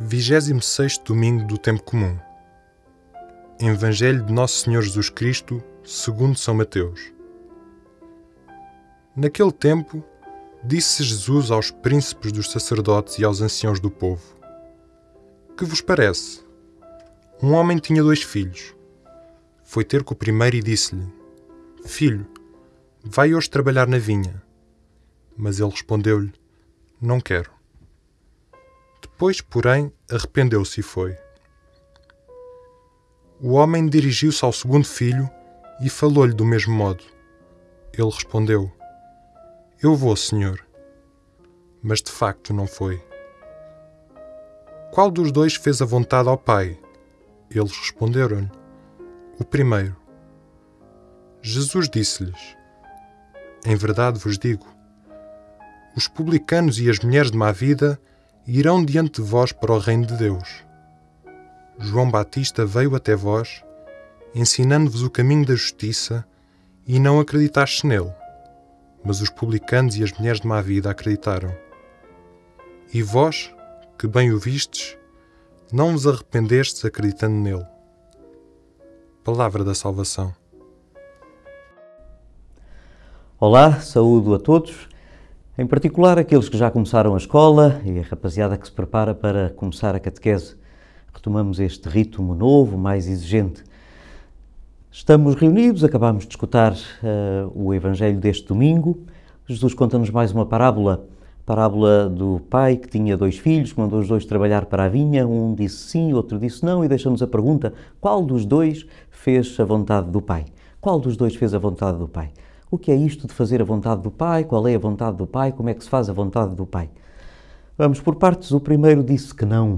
26 domingo do tempo comum. Evangelho de Nosso Senhor Jesus Cristo, segundo São Mateus. Naquele tempo, disse Jesus aos príncipes dos sacerdotes e aos anciãos do povo: Que vos parece? Um homem tinha dois filhos. Foi ter com o primeiro e disse-lhe: Filho, vai hoje trabalhar na vinha. Mas ele respondeu-lhe: Não quero. Depois, porém, arrependeu-se e foi. O homem dirigiu-se ao segundo filho e falou-lhe do mesmo modo. Ele respondeu: Eu vou, senhor. Mas de facto não foi. Qual dos dois fez a vontade ao pai? Eles responderam-lhe: O primeiro. Jesus disse-lhes: Em verdade vos digo: os publicanos e as mulheres de má vida irão diante de vós para o reino de Deus. João Batista veio até vós, ensinando-vos o caminho da justiça, e não acreditaste nele, mas os publicanos e as mulheres de má vida acreditaram. E vós, que bem o vistes, não vos arrependestes acreditando nele. Palavra da Salvação. Olá, saúdo a todos em particular, aqueles que já começaram a escola e a rapaziada que se prepara para começar a catequese. Retomamos este ritmo novo, mais exigente. Estamos reunidos, acabamos de escutar uh, o Evangelho deste domingo. Jesus conta-nos mais uma parábola, parábola do pai que tinha dois filhos, que mandou os dois trabalhar para a vinha. Um disse sim, outro disse não, e deixa-nos a pergunta: qual dos dois fez a vontade do pai? Qual dos dois fez a vontade do pai? O que é isto de fazer a vontade do Pai? Qual é a vontade do Pai? Como é que se faz a vontade do Pai? Vamos por partes. O primeiro disse que não.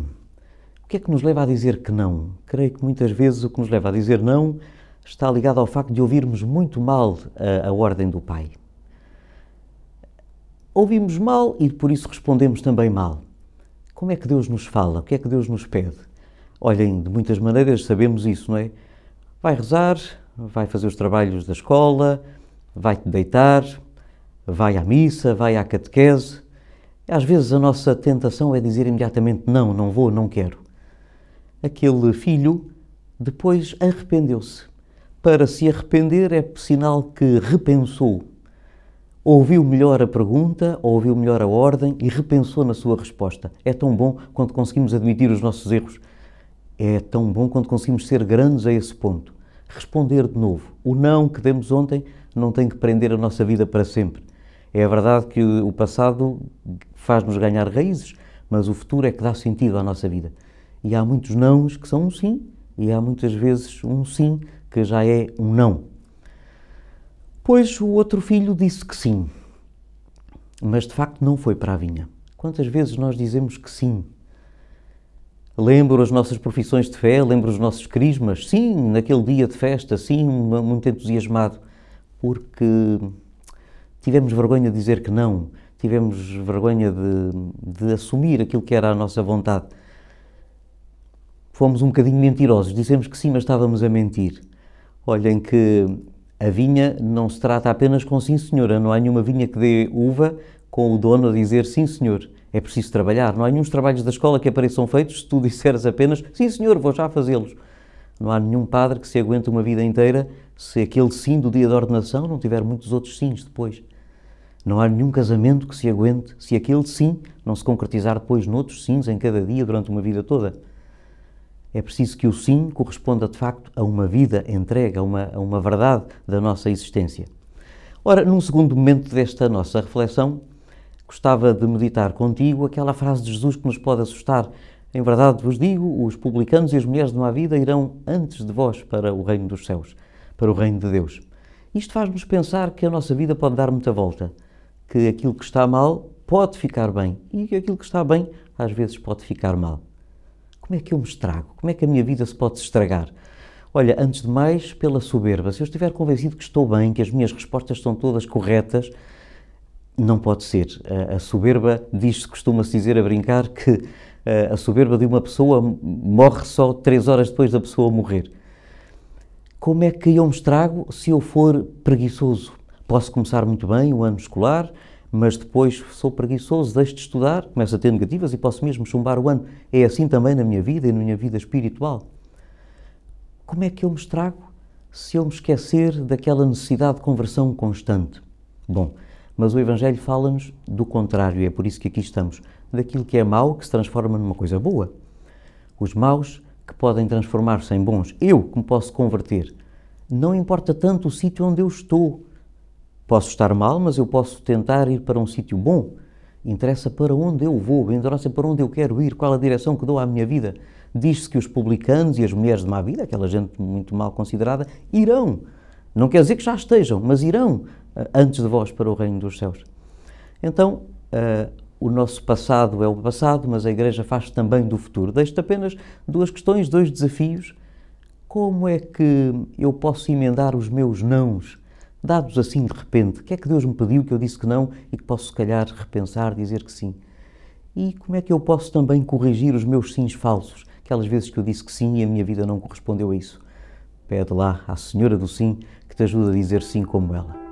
O que é que nos leva a dizer que não? Creio que muitas vezes o que nos leva a dizer não está ligado ao facto de ouvirmos muito mal a, a ordem do Pai. Ouvimos mal e por isso respondemos também mal. Como é que Deus nos fala? O que é que Deus nos pede? Olhem, de muitas maneiras sabemos isso, não é? Vai rezar, vai fazer os trabalhos da escola, vai-te deitar, vai à missa, vai à catequese. Às vezes a nossa tentação é dizer imediatamente não, não vou, não quero. Aquele filho depois arrependeu-se. Para se arrepender é sinal que repensou. Ouviu melhor a pergunta, ouviu melhor a ordem e repensou na sua resposta. É tão bom quando conseguimos admitir os nossos erros. É tão bom quando conseguimos ser grandes a esse ponto. Responder de novo. O não que demos ontem não tem que prender a nossa vida para sempre. É verdade que o passado faz-nos ganhar raízes, mas o futuro é que dá sentido à nossa vida. E há muitos nãos que são um sim, e há muitas vezes um sim que já é um não. Pois o outro filho disse que sim, mas de facto não foi para a vinha. Quantas vezes nós dizemos que sim? Lembro as nossas profissões de fé, lembro os nossos crismas, sim, naquele dia de festa, sim, muito entusiasmado porque tivemos vergonha de dizer que não, tivemos vergonha de, de assumir aquilo que era a nossa vontade. Fomos um bocadinho mentirosos, dissemos que sim, mas estávamos a mentir. Olhem que a vinha não se trata apenas com sim senhora, não há nenhuma vinha que dê uva com o dono a dizer sim senhor. É preciso trabalhar, não há nenhum trabalhos da escola que apareçam feitos se tu disseres apenas sim senhor, vou já fazê-los. Não há nenhum padre que se aguente uma vida inteira se aquele sim do dia da ordenação não tiver muitos outros sims depois. Não há nenhum casamento que se aguente se aquele sim não se concretizar depois noutros sims em cada dia durante uma vida toda. É preciso que o sim corresponda de facto a uma vida entregue, a uma, a uma verdade da nossa existência. Ora, num segundo momento desta nossa reflexão, gostava de meditar contigo aquela frase de Jesus que nos pode assustar em verdade vos digo, os publicanos e as mulheres de má vida irão antes de vós para o reino dos céus, para o reino de Deus. Isto faz-nos pensar que a nossa vida pode dar muita volta, que aquilo que está mal pode ficar bem e que aquilo que está bem às vezes pode ficar mal. Como é que eu me estrago? Como é que a minha vida se pode estragar? Olha, antes de mais, pela soberba. Se eu estiver convencido que estou bem, que as minhas respostas são todas corretas, não pode ser. A soberba diz-se, costuma-se dizer a brincar, que a soberba de uma pessoa morre só três horas depois da pessoa morrer. Como é que eu me estrago se eu for preguiçoso? Posso começar muito bem o ano escolar, mas depois sou preguiçoso, deixo de estudar, começo a ter negativas e posso mesmo chumbar o ano. É assim também na minha vida e na minha vida espiritual. Como é que eu me estrago se eu me esquecer daquela necessidade de conversão constante? Bom, mas o Evangelho fala-nos do contrário, e é por isso que aqui estamos, daquilo que é mau que se transforma numa coisa boa. Os maus que podem transformar-se em bons. Eu que me posso converter. Não importa tanto o sítio onde eu estou. Posso estar mal, mas eu posso tentar ir para um sítio bom. Interessa para onde eu vou, interessa para onde eu quero ir, qual a direção que dou à minha vida. Diz-se que os publicanos e as mulheres de má vida, aquela gente muito mal considerada, irão. Não quer dizer que já estejam, mas irão antes de vós para o reino dos céus. Então, uh, o nosso passado é o passado, mas a Igreja faz também do futuro. Deixo-te apenas duas questões, dois desafios. Como é que eu posso emendar os meus nãos, dados assim de repente? O que é que Deus me pediu que eu disse que não e que posso, se calhar, repensar, dizer que sim? E como é que eu posso também corrigir os meus sims falsos? Aquelas vezes que eu disse que sim e a minha vida não correspondeu a isso. Pede lá à Senhora do Sim que te ajude a dizer sim como ela.